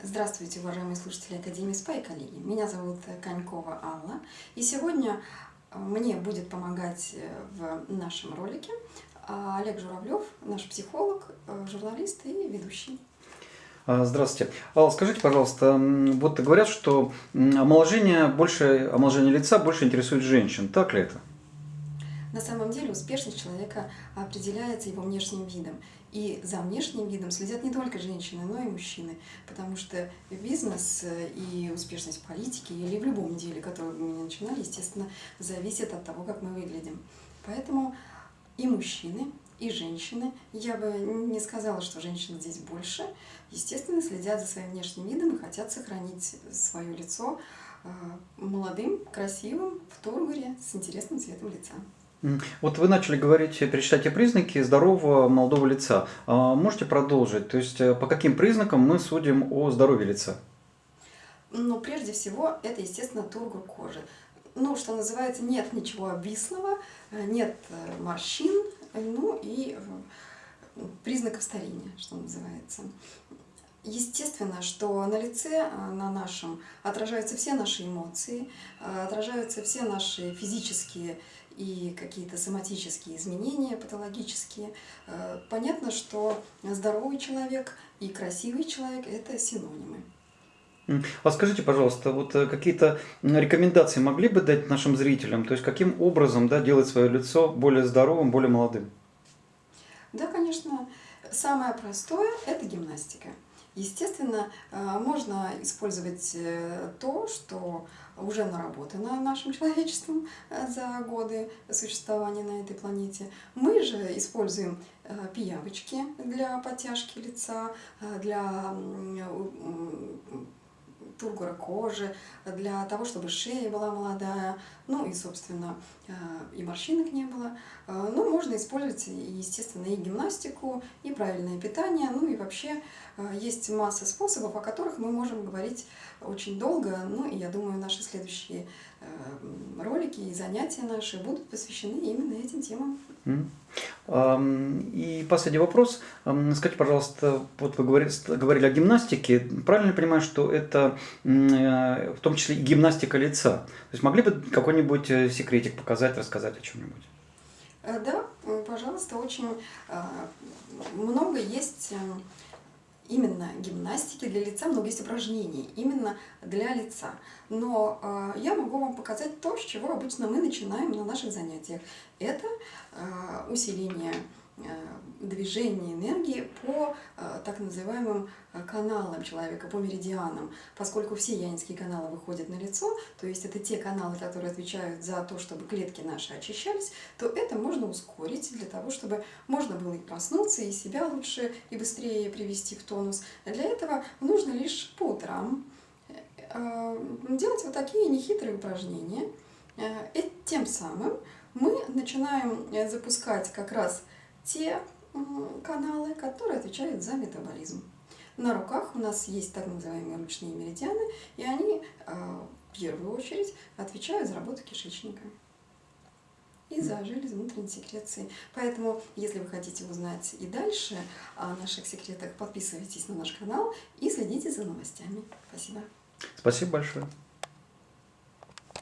Здравствуйте, уважаемые слушатели Академии СПА и коллеги. Меня зовут Конькова Алла. И сегодня мне будет помогать в нашем ролике Олег Журавлев, наш психолог, журналист и ведущий. А, здравствуйте. Алла, скажите, пожалуйста, вот говорят, что омоложение, больше, омоложение лица больше интересует женщин. Так ли это? На самом деле успешность человека определяется его внешним видом. И за внешним видом следят не только женщины, но и мужчины. Потому что бизнес и успешность в политике или в любом деле, которое мы не начинали, естественно, зависит от того, как мы выглядим. Поэтому и мужчины, и женщины, я бы не сказала, что женщин здесь больше, естественно, следят за своим внешним видом и хотят сохранить свое лицо э, молодым, красивым, в тургуре, с интересным цветом лица. Вот вы начали говорить, перечислять те признаки здорового молодого лица. А можете продолжить? То есть э, по каким признакам мы судим о здоровье лица? Ну, прежде всего, это, естественно, тургур кожи. Ну, что называется, нет ничего обвислого, э, нет э, морщин, ну и признаков старения, что называется. Естественно, что на лице, на нашем, отражаются все наши эмоции, отражаются все наши физические и какие-то соматические изменения, патологические. Э, понятно, что здоровый человек и красивый человек – это синонимы. А скажите, пожалуйста, вот э, какие-то рекомендации могли бы дать нашим зрителям? То есть каким образом да, делать свое лицо более здоровым, более молодым? Да, конечно. Самое простое – это гимнастика. Естественно, э, можно использовать э, то, что уже наработано нашим человечеством э, за годы существования на этой планете. Мы же используем пиявочки для подтяжки лица, для тургора кожи, для того, чтобы шея была молодая, ну и, собственно, э, и морщинок не было. Э, ну, можно использовать, естественно, и гимнастику, и правильное питание, ну и вообще э, есть масса способов, о которых мы можем говорить очень долго, ну и я думаю, наши следующие ролики и занятия наши будут посвящены именно этим темам. И последний вопрос. Скажите, пожалуйста, вот вы говорили, о гимнастике. Правильно понимаю, что это в том числе и гимнастика лица? То есть могли бы какой-нибудь э, секретик показать, рассказать о чем-нибудь? Э, да, пожалуйста, очень э, много есть именно гимнастики для лица, много есть упражнений именно для лица. Но э, я могу вам показать то, с чего обычно мы начинаем на наших занятиях. Это э, усиление э, движения энергии по э, так называемым э, каналам человека, по меридианам. Поскольку все янинские каналы выходят на лицо, то есть это те каналы, которые отвечают за то, чтобы клетки наши очищались, то это можно ускорить для того, чтобы можно было и проснуться, и себя лучше и быстрее привести в тонус. Для этого нужно лишь по утрам делать вот такие нехитрые упражнения. И тем самым мы начинаем запускать как раз те каналы, которые отвечают за метаболизм. На руках у нас есть так называемые ручные меридианы, и они а, в первую очередь отвечают за работу кишечника и за железы внутренней секреции. Поэтому, если вы хотите узнать и дальше о наших секретах, подписывайтесь на наш канал и следите за новостями. Спасибо. Спасибо большое.